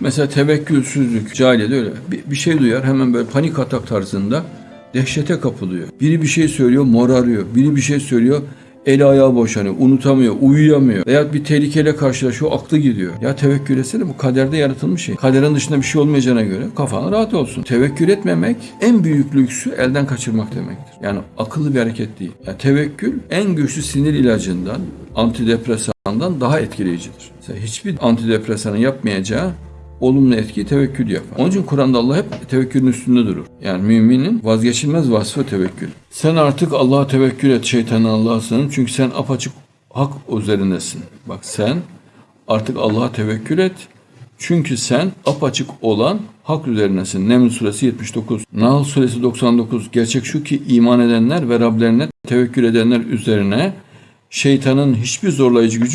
Mesela tevekkülsüzlük, cahiliyede öyle. Bir, bir şey duyar hemen böyle panik atak tarzında dehşete kapılıyor. Biri bir şey söylüyor morarıyor. Biri bir şey söylüyor eli ayağı boşanıyor, unutamıyor, uyuyamıyor. Veya bir tehlikeyle karşılaşıyor, aklı gidiyor. Ya tevekkül etsene bu kaderde yaratılmış şey. Kaderin dışında bir şey olmayacağına göre kafan rahat olsun. Tevekkül etmemek en büyük lüksü elden kaçırmak demektir. Yani akıllı bir hareket değil. Yani tevekkül en güçlü sinir ilacından, antidepresandan daha etkileyicidir. Mesela hiçbir antidepresanın yapmayacağı olumlu etkiyi tevekkül yapar. Onun için Kur'an'da Allah hep tevekkülün üstünde durur. Yani müminin vazgeçilmez vasfı tevekkül. Sen artık Allah'a tevekkül et şeytanın Allah'a. Çünkü sen apaçık hak üzerindesin. Bak sen artık Allah'a tevekkül et. Çünkü sen apaçık olan hak üzerinesin. Neml suresi 79. Nahl suresi 99. Gerçek şu ki iman edenler ve Rablerine tevekkül edenler üzerine şeytanın hiçbir zorlayıcı gücü yok.